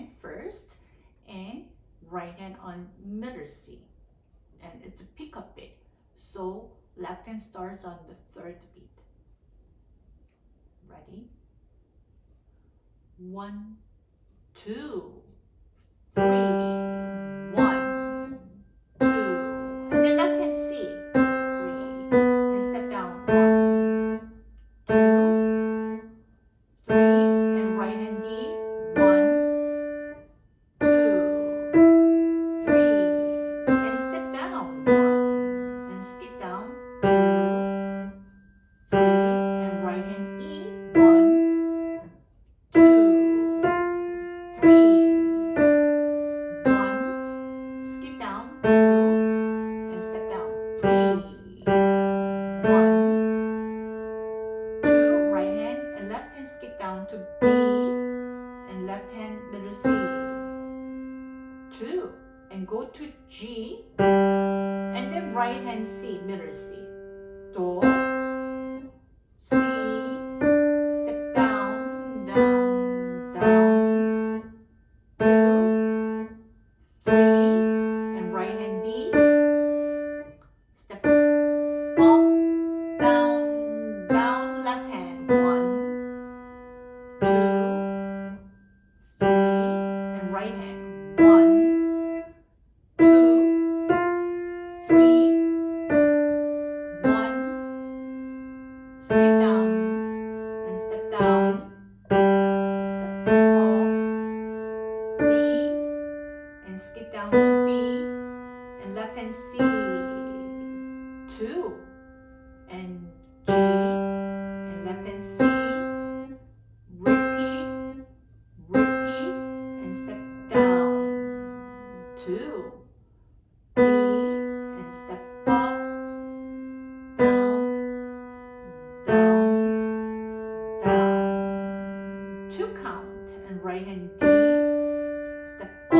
hand first, and right hand on middle C. And it's a pickup beat. So left hand starts on the third beat. Ready? One, two, three, skip down to B and left hand C, 2 and G and left hand C, repeat, repeat and step down, 2, B and step up, down, down, down, 2 count and right hand D, step up.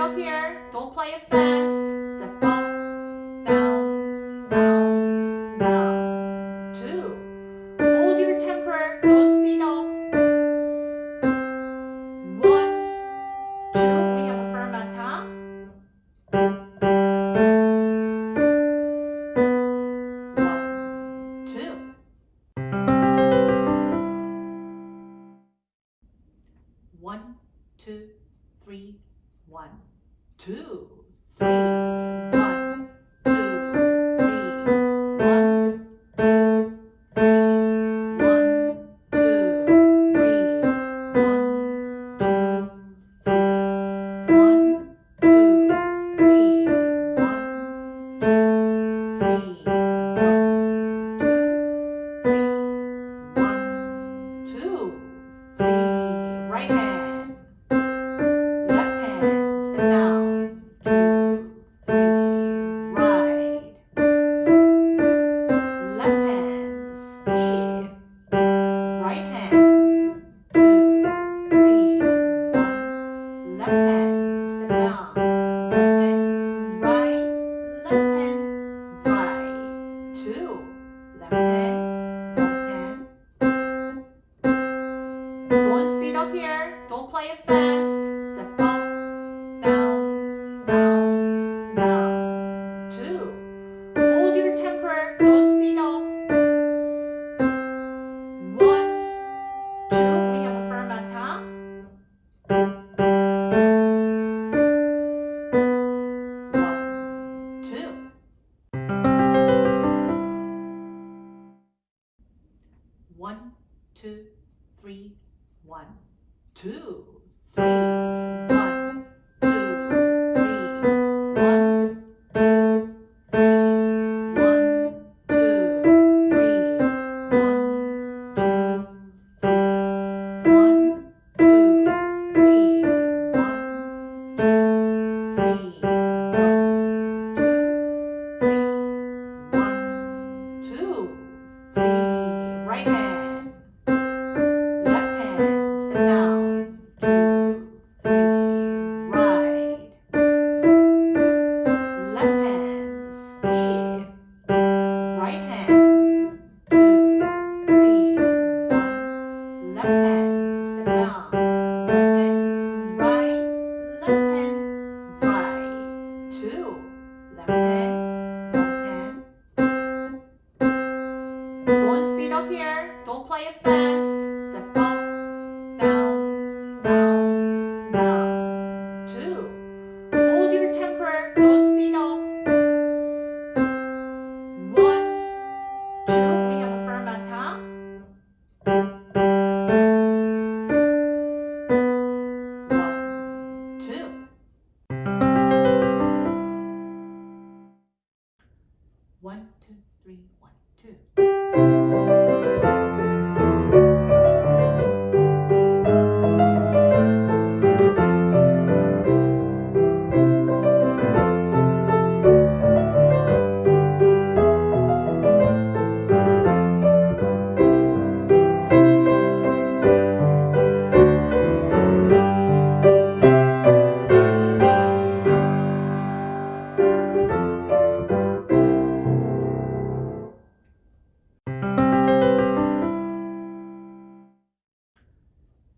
up here. Don't play it fast. Step up, down, down, down. Two. Hold your temper. Don't speed up. One, two. We have a fermata. One, two. One, two, three, one two, three.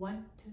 One, two,